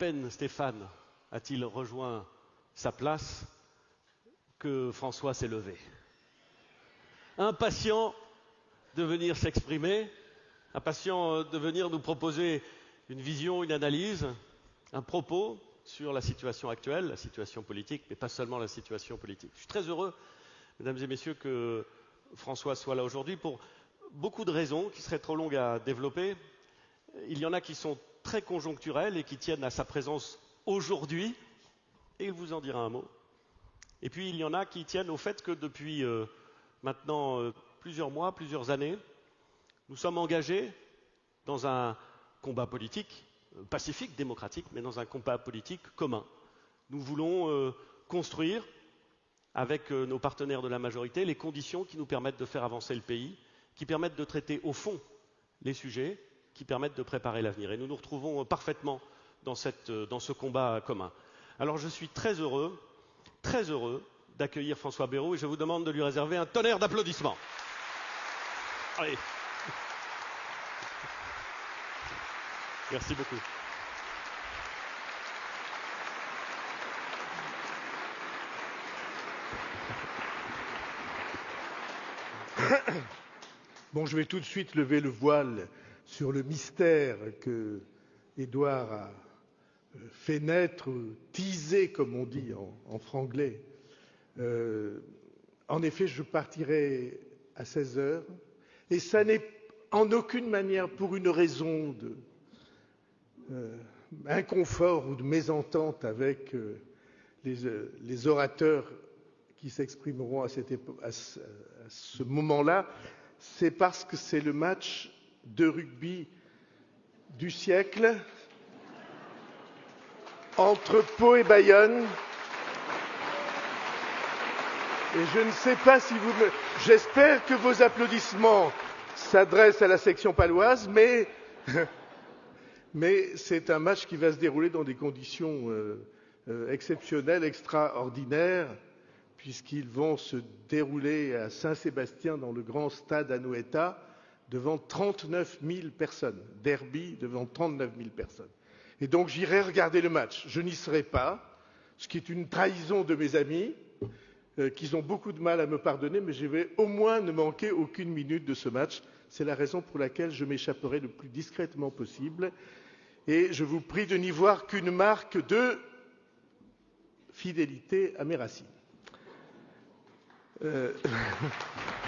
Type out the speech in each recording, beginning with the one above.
peine Stéphane a-t-il rejoint sa place que François s'est levé? Impatient de venir s'exprimer, impatient de venir nous proposer une vision, une analyse, un propos sur la situation actuelle, la situation politique, mais pas seulement la situation politique. Je suis très heureux, mesdames et messieurs, que François soit là aujourd'hui pour beaucoup de raisons qui seraient trop longues à développer. Il y en a qui sont très conjoncturelles et qui tiennent à sa présence aujourd'hui, et il vous en dira un mot. Et puis il y en a qui tiennent au fait que depuis euh, maintenant euh, plusieurs mois, plusieurs années, nous sommes engagés dans un combat politique, euh, pacifique, démocratique, mais dans un combat politique commun. Nous voulons construire, avec nos partenaires de la majorité, les conditions qui nous permettent de faire avancer le pays, qui permettent de traiter au fond les sujets, qui permettent de préparer l'avenir. Et nous nous retrouvons parfaitement dans, cette, dans ce combat commun. Alors je suis très heureux, très heureux d'accueillir François Bayrou et je vous demande de lui réserver un tonnerre d'applaudissements. Allez. Merci beaucoup. Bon, je vais tout de suite lever le voile sur le mystère que Édouard a fait naître, teasé comme on dit en, franglais. Euh, en effet, je partirai à 16 heures et ça n'est en aucune manière pour une raison de euh, ou de mésentente avec euh, les, orateurs qui s'exprimeront à, à, ce moment-là, c'est parce que c'est le match de rugby du siècle entre Pau et Bayonne. Et je ne sais pas si vous. J'espère que vos applaudissements s'adressent à la section paloise, mais, mais c'est un match qui va se dérouler dans des conditions euh, euh, exceptionnelles, extraordinaires, puisqu'ils vont se dérouler à Saint-Sébastien dans le grand stade Anoeta devant 39 000 personnes. Derby devant 39 000 personnes. Et donc j'irai regarder le match. Je n'y serai pas, ce qui est une trahison de mes amis, euh, qui ont beaucoup de mal à me pardonner, mais je vais au moins ne manquer aucune minute de ce match. C'est la raison pour laquelle je m'échapperai le plus discrètement possible. Et je vous prie de n'y voir qu'une marque de fidélité à mes racines. Euh...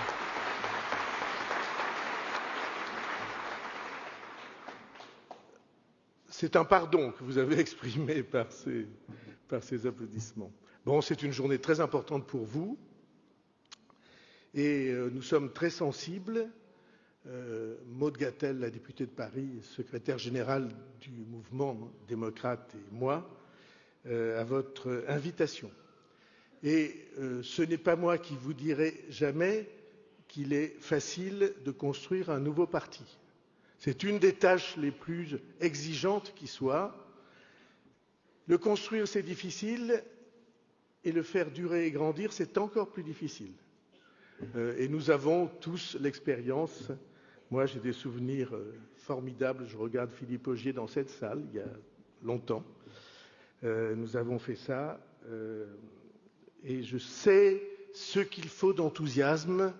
C'est un pardon que vous avez exprimé par ces, applaudissements. Bon, c'est une journée très importante pour vous et euh, nous sommes très sensibles, euh, Maude Gattel, la députée de Paris, secrétaire générale du mouvement démocrate et moi, euh, à votre invitation. Et euh, ce n'est pas moi qui vous dirai jamais qu'il est facile de construire un nouveau parti. C'est une des tâches les plus exigeantes qui soit. Le construire, c'est difficile, et le faire durer et grandir, c'est encore plus difficile. Euh, et nous avons tous l'expérience. Moi, j'ai des souvenirs euh, formidables. Je regarde Philippe Augier dans cette salle, il y a longtemps. Euh, nous avons fait ça. et je sais ce qu'il faut d'enthousiasme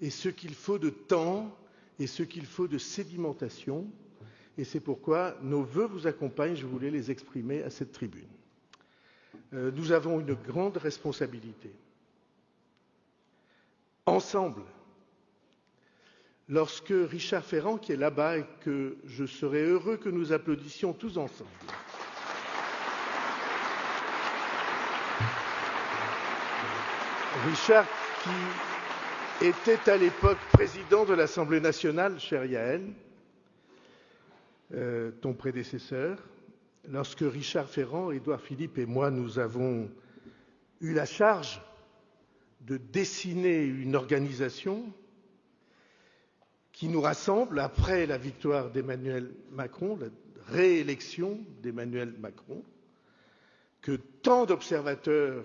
et ce qu'il faut de temps et ce qu'il faut de sédimentation. Et c'est pourquoi nos vœux vous accompagnent, je voulais les exprimer à cette tribune. Euh, nous avons une grande responsabilité. Ensemble, lorsque Richard Ferrand, qui est là-bas et que je serais heureux que nous applaudissions tous ensemble, Richard qui était à l'époque président de l'Assemblée nationale, cher Yael, euh, ton prédécesseur, lorsque Richard Ferrand, Édouard Philippe et moi, nous avons eu la charge de dessiner une organisation qui nous rassemble après la victoire d'Emmanuel Macron, la réélection d'Emmanuel Macron, que tant d'observateurs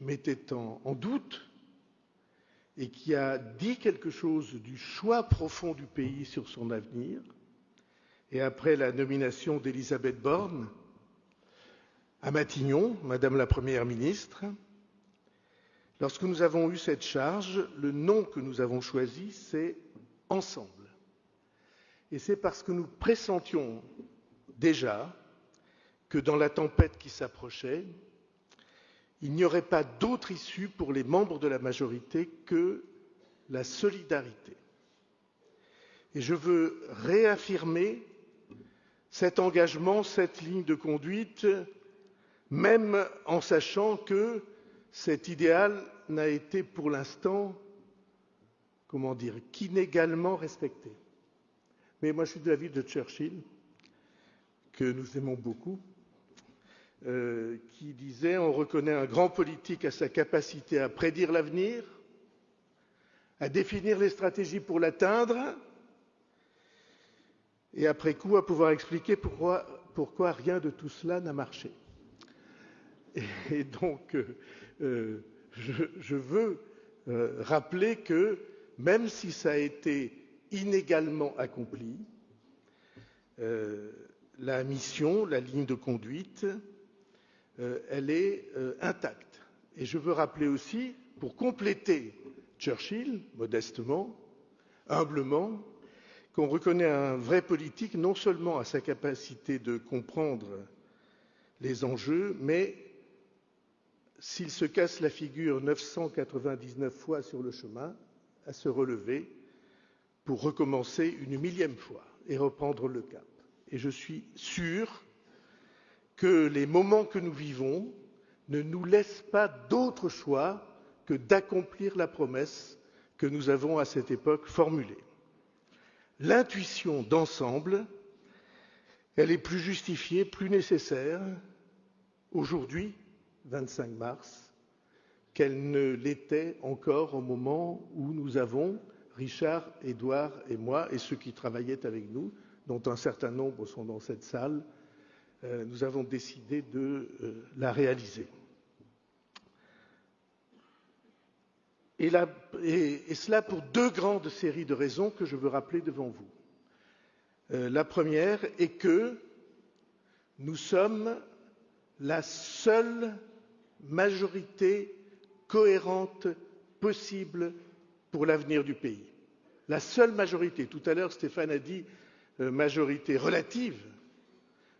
mettaient en doute, et qui a dit quelque chose du choix profond du pays sur son avenir, et après la nomination d'Elisabeth Borne, à Matignon, Madame la Première ministre. Lorsque nous avons eu cette charge, le nom que nous avons choisi, c'est Ensemble. Et c'est parce que nous pressentions déjà que dans la tempête qui s'approchait, il n'y aurait pas d'autre issue pour les membres de la majorité que la solidarité. Et je veux réaffirmer cet engagement, cette ligne de conduite, même en sachant que cet idéal n'a été pour l'instant, comment dire, qu'inégalement respecté. Mais moi, je suis de la ville de Churchill, que nous aimons beaucoup, qui disait On reconnaît un grand politique à sa capacité à prédire l'avenir, à définir les stratégies pour l'atteindre, et après coup à pouvoir expliquer pourquoi, rien de tout cela n'a marché. Et, donc, euh, euh, je, veux euh, rappeler que même si ça a été inégalement accompli, euh, la mission, la ligne de conduite, euh, elle est euh, intacte. Et je veux rappeler aussi, pour compléter Churchill, modestement, humblement, qu'on reconnaît un vrai politique non seulement à sa capacité de comprendre les enjeux, mais s'il se casse la figure 999 fois sur le chemin, à se relever pour recommencer une millième fois et reprendre le cap. Et je suis sûr que les moments que nous vivons ne nous laissent pas d'autre choix que d'accomplir la promesse que nous avons à cette époque formulée. L'intuition d'ensemble, elle est plus justifiée, plus nécessaire aujourd'hui 25 mars qu'elle ne l'était encore au moment où nous avons, Richard, Édouard et moi, et ceux qui travaillaient avec nous, dont un certain nombre sont dans cette salle, nous avons décidé de euh, la réaliser. Et, la, et, et, cela pour deux grandes séries de raisons que je veux rappeler devant vous. Euh, la première est que nous sommes la seule majorité cohérente possible pour l'avenir du pays. La seule majorité. Tout à l'heure, Stéphane a dit euh, majorité relative.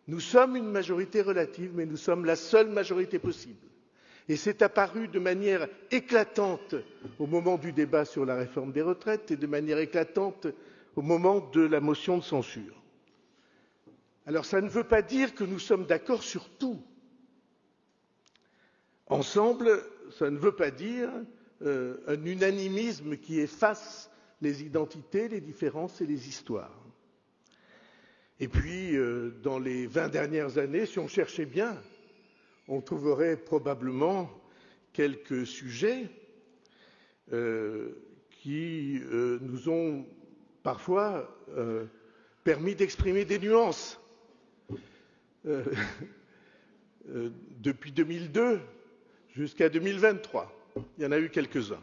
Nous sommes une majorité relative, mais nous sommes la seule majorité possible. Et c'est apparu de manière éclatante au moment du débat sur la réforme des retraites et de manière éclatante au moment de la motion de censure. Alors ça ne veut pas dire que nous sommes d'accord sur tout. Ensemble, ça ne veut pas dire euh, un unanimisme qui efface les identités, les différences et les histoires. Et puis, euh, dans les vingt dernières années, si on cherchait bien, on trouverait probablement quelques sujets euh, qui euh, nous ont parfois permis d'exprimer des nuances. Depuis 2002, jusqu'à 2023. Il y en a eu quelques-uns.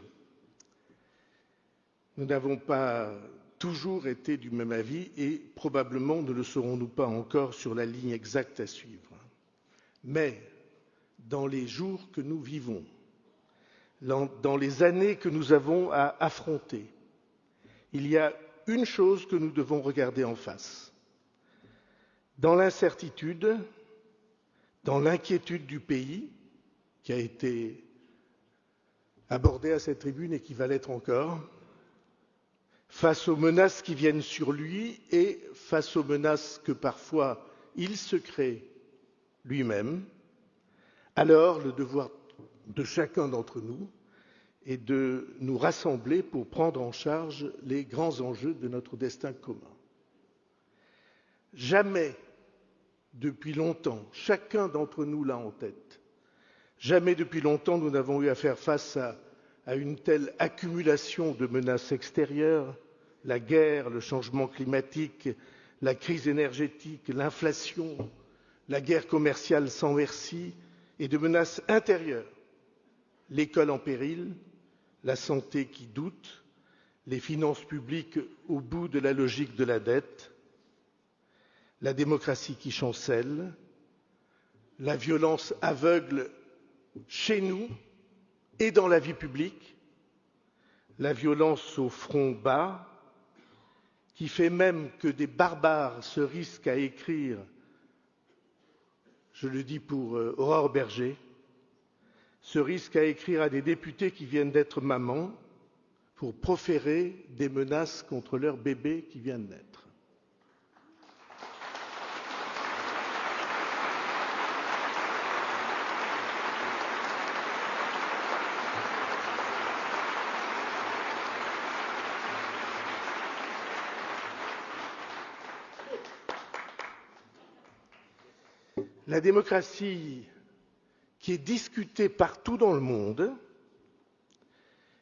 Nous n'avons pas toujours été du même avis et probablement ne le serons-nous pas encore sur la ligne exacte à suivre. Mais dans les jours que nous vivons, dans les années que nous avons à affronter, il y a une chose que nous devons regarder en face. Dans l'incertitude, dans l'inquiétude du pays, qui a été abordé à cette tribune et qui va l'être encore, face aux menaces qui viennent sur lui et face aux menaces que parfois il se crée lui-même, alors le devoir de chacun d'entre nous est de nous rassembler pour prendre en charge les grands enjeux de notre destin commun. Jamais, depuis longtemps, chacun d'entre nous l'a en tête, Jamais depuis longtemps nous n'avons eu à faire face à, à, une telle accumulation de menaces extérieures, la guerre, le changement climatique, la crise énergétique, l'inflation, la guerre commerciale sans merci et de menaces intérieures, l'école en péril, la santé qui doute, les finances publiques au bout de la logique de la dette, la démocratie qui chancelle, la violence aveugle chez nous et dans la vie publique, la violence au front bas, qui fait même que des barbares se risquent à écrire, je le dis pour euh, Aurore Berger, se risquent à écrire à des députés qui viennent d'être mamans pour proférer des menaces contre leur bébé qui vient de naître. La démocratie qui est discutée partout dans le monde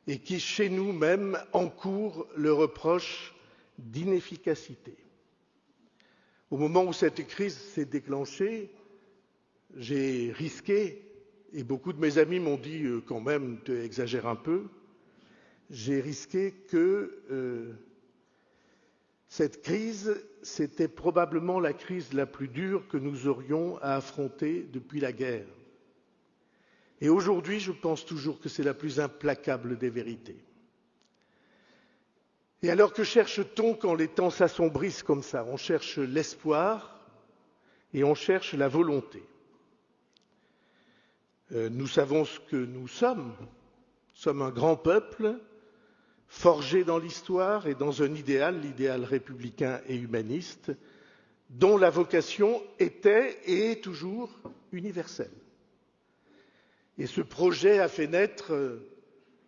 et qui, chez nous même, encourt le reproche d'inefficacité. Au moment où cette crise s'est déclenchée, j'ai risqué, et beaucoup de mes amis m'ont dit euh, quand même, tu exagères un peu, j'ai risqué que euh, cette crise, c'était probablement la crise la plus dure que nous aurions à affronter depuis la guerre. Et aujourd'hui, je pense toujours que c'est la plus implacable des vérités. Et alors que cherche-t-on quand les temps s'assombrissent comme ça? On cherche l'espoir et on cherche la volonté. Euh, nous savons ce que nous sommes. Nous sommes un grand peuple forgé dans l'histoire et dans un idéal, l'idéal républicain et humaniste, dont la vocation était et est toujours universelle. Et ce projet a fait naître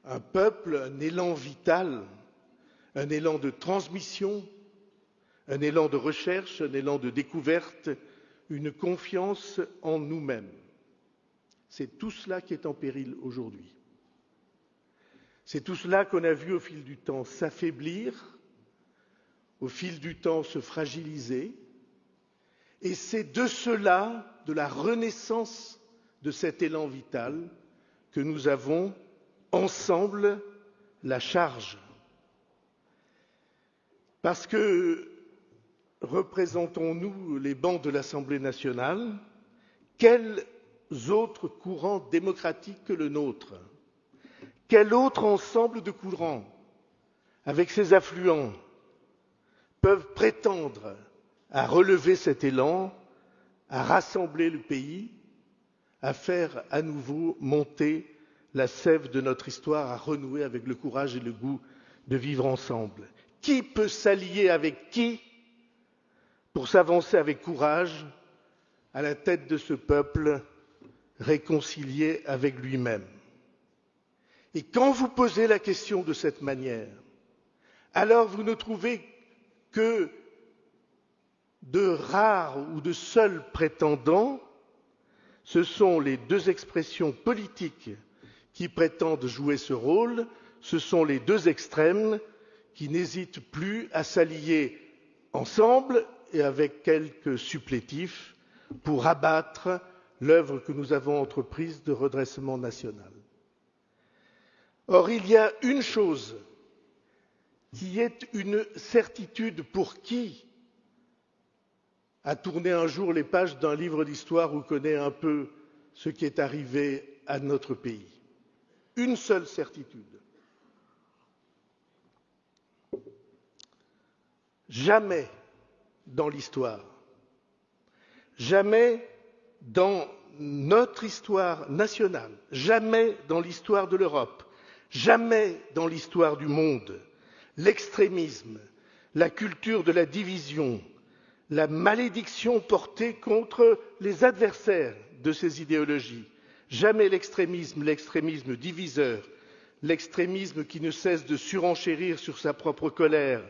un peuple, un élan vital, un élan de transmission, un élan de recherche, un élan de découverte, une confiance en nous-mêmes. C'est tout cela qui est en péril aujourd'hui. C'est tout cela qu'on a vu au fil du temps s'affaiblir, au fil du temps se fragiliser, et c'est de cela, de la renaissance de cet élan vital, que nous avons ensemble la charge. Parce que représentons-nous les bancs de l'Assemblée nationale, quels autres courants démocratiques que le nôtre? Quel autre ensemble de courants, avec ses affluents, peuvent prétendre à relever cet élan, à rassembler le pays, à faire à nouveau monter la sève de notre histoire, à renouer avec le courage et le goût de vivre ensemble? Qui peut s'allier avec qui pour s'avancer avec courage à la tête de ce peuple réconcilié avec lui-même? Et quand vous posez la question de cette manière, alors vous ne trouvez que de rares ou de seuls prétendants, ce sont les deux expressions politiques qui prétendent jouer ce rôle, ce sont les deux extrêmes qui n'hésitent plus à s'allier ensemble et avec quelques supplétifs pour abattre l'œuvre que nous avons entreprise de redressement national. Or, il y a une chose qui est une certitude pour qui a tourné un jour les pages d'un livre d'histoire ou connaît un peu ce qui est arrivé à notre pays. Une seule certitude. Jamais dans l'histoire, jamais dans notre histoire nationale, jamais dans l'histoire de l'Europe, Jamais dans l'histoire du monde, l'extrémisme, la culture de la division, la malédiction portée contre les adversaires de ces idéologies, jamais l'extrémisme, l'extrémisme diviseur, l'extrémisme qui ne cesse de surenchérir sur sa propre colère,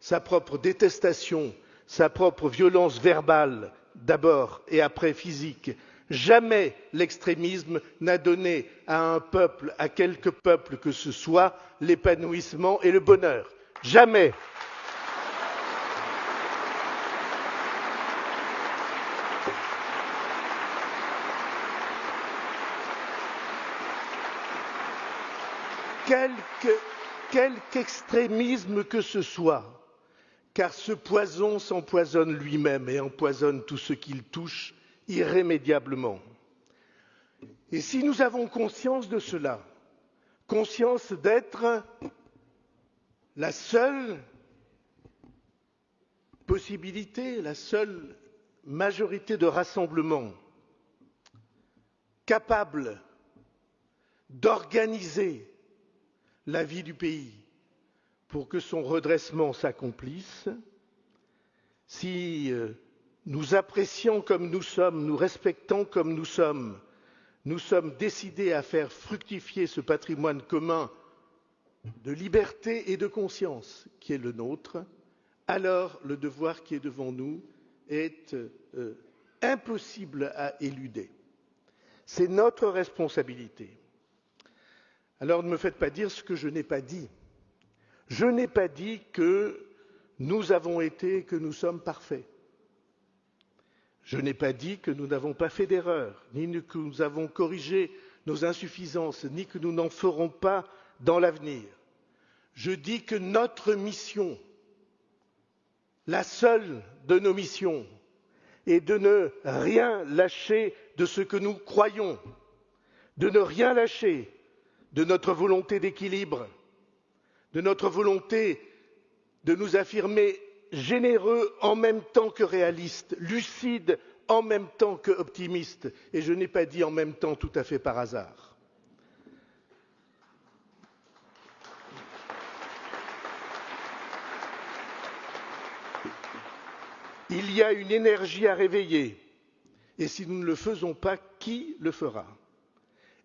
sa propre détestation, sa propre violence verbale d'abord et après physique, Jamais l'extrémisme n'a donné à un peuple, à quelque peuple que ce soit, l'épanouissement et le bonheur. Jamais. Quelque, extrémisme que ce soit, car ce poison s'empoisonne lui-même et empoisonne tout ce qu'il touche irrémédiablement. Et si nous avons conscience de cela, conscience d'être la seule possibilité, la seule majorité de rassemblement capable d'organiser la vie du pays pour que son redressement s'accomplisse, si euh, nous apprécions comme nous sommes, nous respectons comme nous sommes, nous sommes décidés à faire fructifier ce patrimoine commun de liberté et de conscience qui est le nôtre, alors le devoir qui est devant nous est euh, impossible à éluder. C'est notre responsabilité. Alors ne me faites pas dire ce que je n'ai pas dit. Je n'ai pas dit que nous avons été, que nous sommes parfaits. Je n'ai pas dit que nous n'avons pas fait d'erreur, ni que nous avons corrigé nos insuffisances, ni que nous n'en ferons pas dans l'avenir. Je dis que notre mission, la seule de nos missions, est de ne rien lâcher de ce que nous croyons, de ne rien lâcher de notre volonté d'équilibre, de notre volonté de nous affirmer généreux en même temps que réalistes, lucides en même temps que optimistes, et je n'ai pas dit en même temps tout à fait par hasard. Il y a une énergie à réveiller, et si nous ne le faisons pas, qui le fera?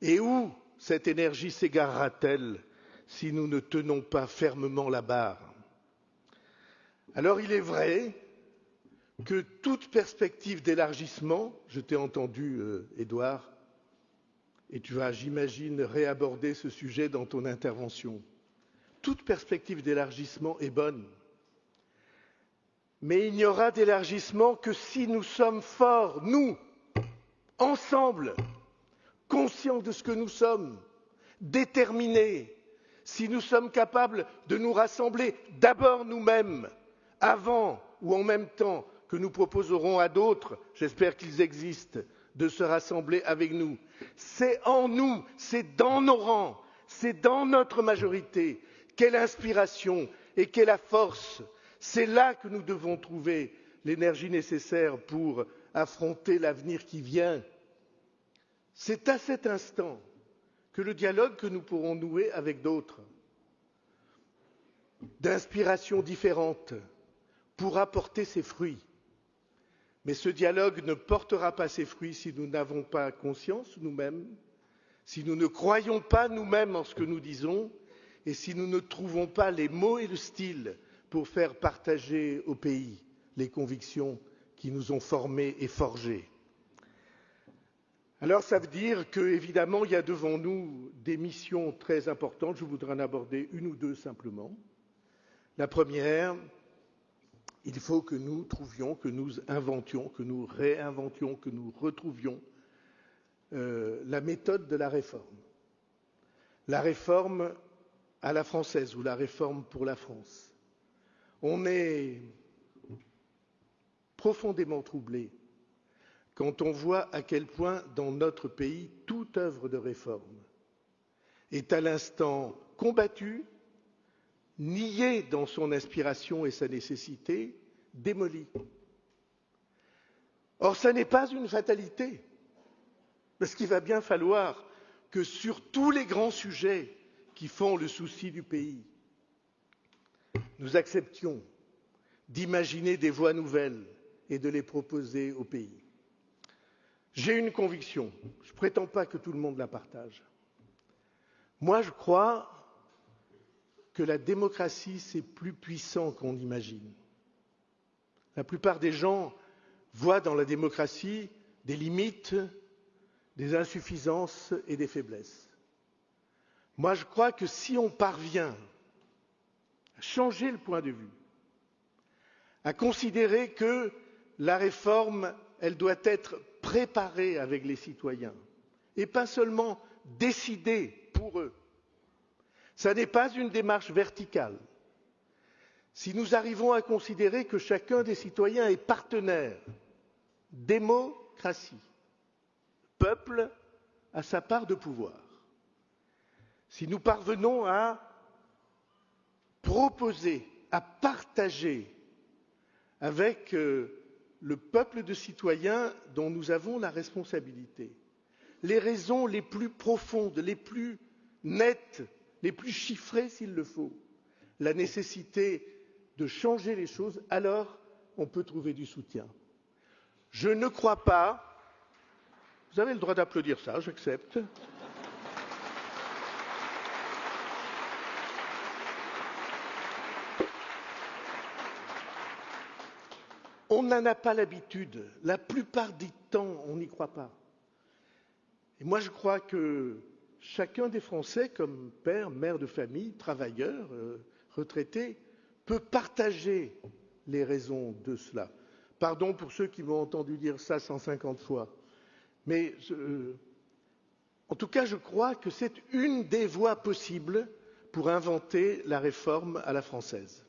Et où cette énergie s'égarera-t-elle si nous ne tenons pas fermement la barre? Il est vrai que toute perspective d'élargissement, je t'ai entendu, euh, Édouard, et tu vas, j'imagine, réaborder ce sujet dans ton intervention, toute perspective d'élargissement est bonne. Mais il n'y aura d'élargissement que si nous sommes forts, nous, ensemble, conscients de ce que nous sommes, déterminés, si nous sommes capables de nous rassembler d'abord nous-mêmes, avant ou en même temps que nous proposerons à d'autres, j'espère qu'ils existent, de se rassembler avec nous. C'est en nous, c'est dans nos rangs, c'est dans notre majorité qu'est l'inspiration et qu'est la force. C'est là que nous devons trouver l'énergie nécessaire pour affronter l'avenir qui vient c'est à cet instant que le dialogue que nous pourrons nouer avec d'autres, d'inspiration différente, pourra porter ses fruits. Mais ce dialogue ne portera pas ses fruits si nous n'avons pas conscience nous-mêmes, si nous ne croyons pas nous-mêmes en ce que nous disons, et si nous ne trouvons pas les mots et le style pour faire partager au pays les convictions qui nous ont formés et forgés. Alors ça veut dire qu'évidemment, il y a devant nous des missions très importantes. Je voudrais en aborder une ou deux simplement. La première, il faut que nous trouvions, que nous inventions, que nous réinventions, que nous retrouvions euh, la méthode de la réforme. La réforme à la française ou la réforme pour la France. On est profondément troublé quand on voit à quel point dans notre pays toute œuvre de réforme est à l'instant combattue, niée dans son inspiration et sa nécessité, démolie. Or, ce n'est pas une fatalité, parce qu'il va bien falloir que sur tous les grands sujets qui font le souci du pays, nous acceptions d'imaginer des voies nouvelles et de les proposer au pays. J'ai une conviction, je ne prétends pas que tout le monde la partage. Moi, je crois que la démocratie, c'est plus puissant qu'on imagine. La plupart des gens voient dans la démocratie des limites, des insuffisances et des faiblesses. Moi, je crois que si on parvient à changer le point de vue, à considérer que la réforme, doit être préparer avec les citoyens et pas seulement décider pour eux. Ce n'est pas une démarche verticale. Si nous arrivons à considérer que chacun des citoyens est partenaire démocratie. Le peuple a sa part de pouvoir. Si nous parvenons à proposer, à partager avec euh, le peuple de citoyens dont nous avons la responsabilité les raisons les plus profondes, les plus nettes, les plus chiffrées s'il le faut, la nécessité de changer les choses, alors on peut trouver du soutien. Je ne crois pas. Vous avez le droit d'applaudir ça, j'accepte. On n'en a pas l'habitude. La plupart du temps, on n'y croit pas. Et moi, je crois que chacun des Français, comme père, mère de famille, travailleur, euh, retraité, peut partager les raisons de cela. Pardon pour ceux qui m'ont entendu dire ça 150 fois. Mais euh, en tout cas, je crois que c'est une des voies possibles pour inventer la réforme à la française.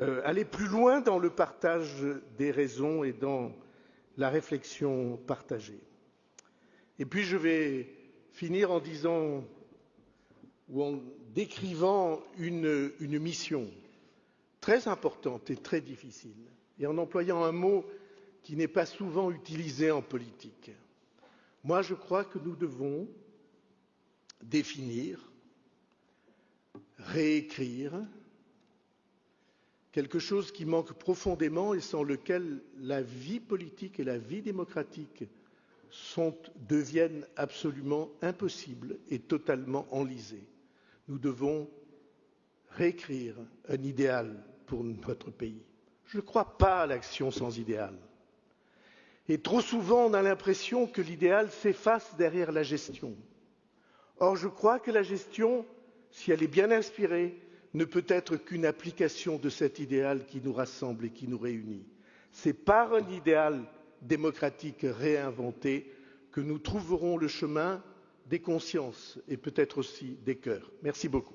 Euh, aller plus loin dans le partage des raisons et dans la réflexion partagée. Et puis je vais finir en disant ou en décrivant une, mission très importante et très difficile, et en employant un mot qui n'est pas souvent utilisé en politique. Moi, je crois que nous devons définir, réécrire quelque chose qui manque profondément et sans lequel la vie politique et la vie démocratique deviennent absolument impossibles et totalement enlisées. Nous devons réécrire un idéal pour notre pays. Je ne crois pas à l'action sans idéal. Et trop souvent, on a l'impression que l'idéal s'efface derrière la gestion. Or, je crois que la gestion, si elle est bien inspirée, ne peut être qu'une application de cet idéal qui nous rassemble et qui nous réunit. C'est par un idéal démocratique réinventé que nous trouverons le chemin des consciences et peut-être aussi des cœurs. Merci beaucoup.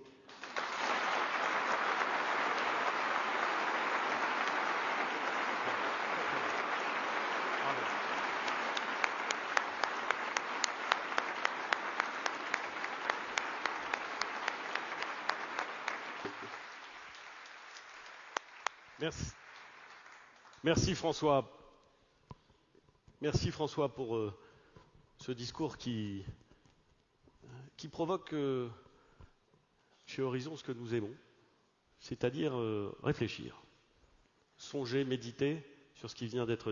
Merci François. Merci François pour euh, ce discours qui, qui provoque euh, chez Horizon ce que nous aimons, c'est-à-dire euh, réfléchir, songer, méditer sur ce qui vient d'être dit.